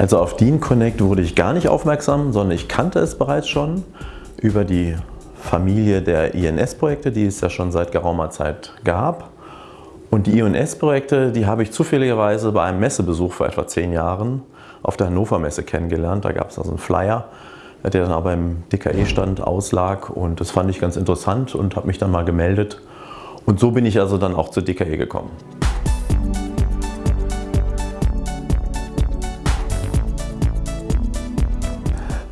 Also auf Dean Connect wurde ich gar nicht aufmerksam, sondern ich kannte es bereits schon über die Familie der INS-Projekte, die es ja schon seit geraumer Zeit gab. Und die INS-Projekte, die habe ich zufälligerweise bei einem Messebesuch vor etwa zehn Jahren auf der Hannover Messe kennengelernt. Da gab es also einen Flyer, der dann aber im DKE-Stand auslag und das fand ich ganz interessant und habe mich dann mal gemeldet. Und so bin ich also dann auch zur DKE gekommen.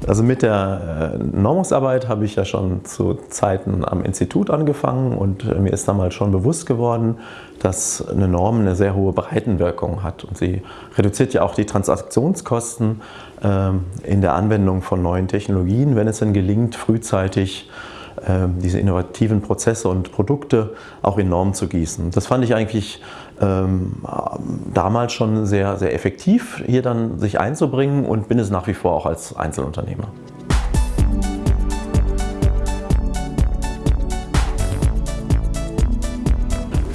Also mit der äh, Normungsarbeit habe ich ja schon zu Zeiten am Institut angefangen und äh, mir ist damals schon bewusst geworden, dass eine Norm eine sehr hohe Breitenwirkung hat. Und sie reduziert ja auch die Transaktionskosten ähm, in der Anwendung von neuen Technologien, wenn es denn gelingt, frühzeitig diese innovativen Prozesse und Produkte auch in Normen zu gießen. Das fand ich eigentlich ähm, damals schon sehr, sehr effektiv, hier dann sich einzubringen und bin es nach wie vor auch als Einzelunternehmer.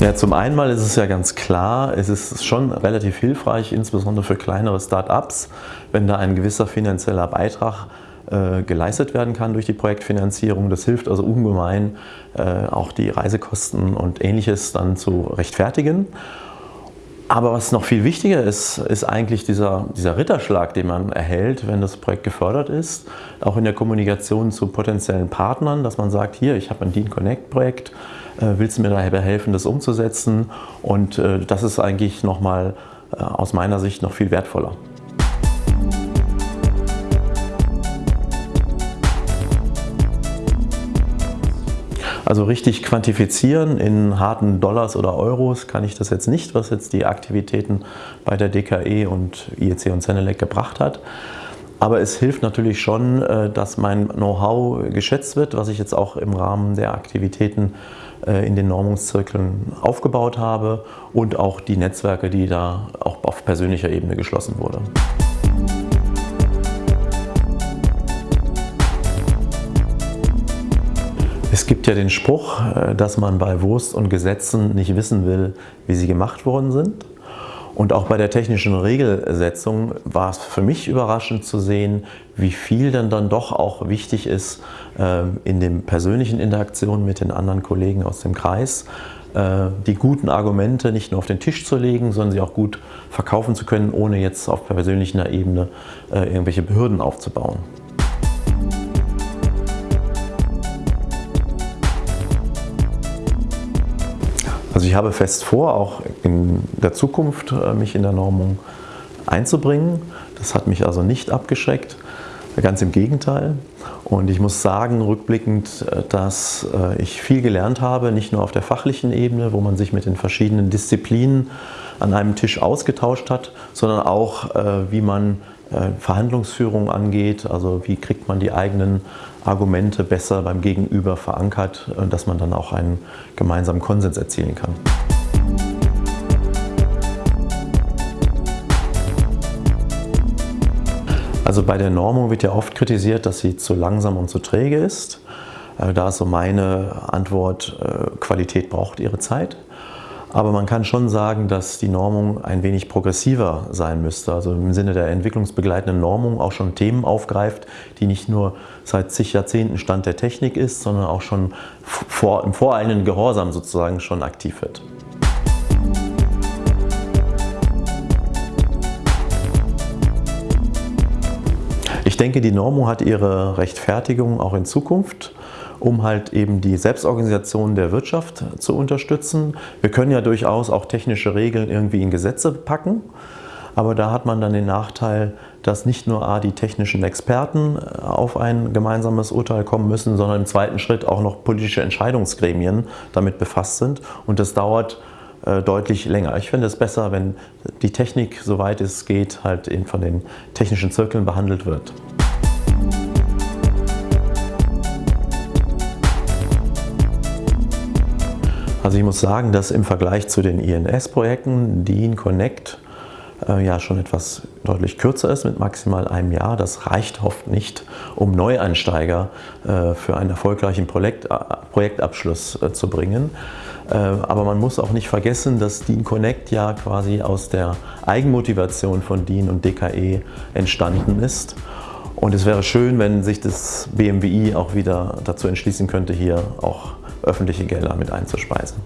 Ja, zum einen mal ist es ja ganz klar, es ist schon relativ hilfreich, insbesondere für kleinere Start-ups, wenn da ein gewisser finanzieller Beitrag äh, geleistet werden kann durch die Projektfinanzierung. Das hilft also ungemein, äh, auch die Reisekosten und ähnliches dann zu rechtfertigen. Aber was noch viel wichtiger ist, ist eigentlich dieser, dieser Ritterschlag, den man erhält, wenn das Projekt gefördert ist. Auch in der Kommunikation zu potenziellen Partnern, dass man sagt, hier, ich habe ein Dean Connect Projekt, äh, willst du mir dabei helfen, das umzusetzen? Und das ist eigentlich nochmal aus meiner Sicht noch viel wertvoller. Also richtig quantifizieren in harten Dollars oder Euros kann ich das jetzt nicht, was jetzt die Aktivitäten bei der DKE und IEC und Zenelec gebracht hat. Aber es hilft natürlich schon, äh, dass mein Know-how geschätzt wird, was ich jetzt auch im Rahmen der Aktivitäten äh, in den Normungszirkeln aufgebaut habe und auch die Netzwerke, die da auch auf persönlicher Ebene geschlossen wurden. Es gibt ja den Spruch, äh, dass man bei Wurst und Gesetzen nicht wissen will, wie sie gemacht worden sind. Und auch bei der technischen Regelsetzung war es für mich überraschend zu sehen, wie viel denn dann doch auch wichtig ist, ähm, in den persönlichen Interaktionen mit den anderen Kollegen aus dem Kreis, äh, die guten Argumente nicht nur auf den Tisch zu legen, sondern sie auch gut verkaufen zu können, ohne jetzt auf persönlicher Ebene äh, irgendwelche Behörden aufzubauen. Also ich habe fest vor, auch in der Zukunft äh, mich in der Normung einzubringen. Das hat mich also nicht abgeschreckt, ganz im Gegenteil. Und ich muss sagen, rückblickend, äh, dass äh, ich viel gelernt habe, nicht nur auf der fachlichen Ebene, wo man sich mit den verschiedenen Disziplinen an einem Tisch ausgetauscht hat, sondern auch, wie man Verhandlungsführung angeht, also wie kriegt man die eigenen Argumente besser beim Gegenüber verankert, äh, dass man dann auch einen gemeinsamen Konsens erzielen kann. Also bei der Normung wird ja oft kritisiert, dass sie zu langsam und zu träge ist. Äh, da ist so meine Antwort, äh, Qualität braucht ihre Zeit. Aber man kann schon sagen, dass die Normung ein wenig progressiver sein müsste. Also im Sinne der entwicklungsbegleitenden Normung auch schon Themen aufgreift, die nicht nur seit zig Jahrzehnten Stand der Technik ist, sondern auch schon vor, im voreilenden Gehorsam sozusagen schon aktiv wird. Ich denke, die Normung hat ihre Rechtfertigung auch in Zukunft um halt eben die Selbstorganisation der Wirtschaft zu unterstützen. Wir können ja durchaus auch technische Regeln irgendwie in Gesetze packen, aber da hat man dann den Nachteil, dass nicht nur A, die technischen Experten äh, auf ein gemeinsames Urteil kommen müssen, sondern im zweiten Schritt auch noch politische Entscheidungsgremien damit befasst sind und das dauert äh, deutlich länger. Ich finde es besser, wenn die Technik, soweit es geht, halt von den technischen Zirkeln behandelt wird. Also ich muss sagen, dass im Vergleich zu den INS-Projekten DIN Connect äh, ja schon etwas deutlich kürzer ist mit maximal einem Jahr. Das reicht oft nicht, um Neueinsteiger äh, für einen erfolgreichen Projekt, äh, Projektabschluss äh, zu bringen. Äh, aber man muss auch nicht vergessen, dass Dean Connect ja quasi aus der Eigenmotivation von Dean und DKE entstanden ist. Und es wäre schön, wenn sich das BMWI auch wieder dazu entschließen könnte, hier auch öffentliche Gelder mit einzuspeisen.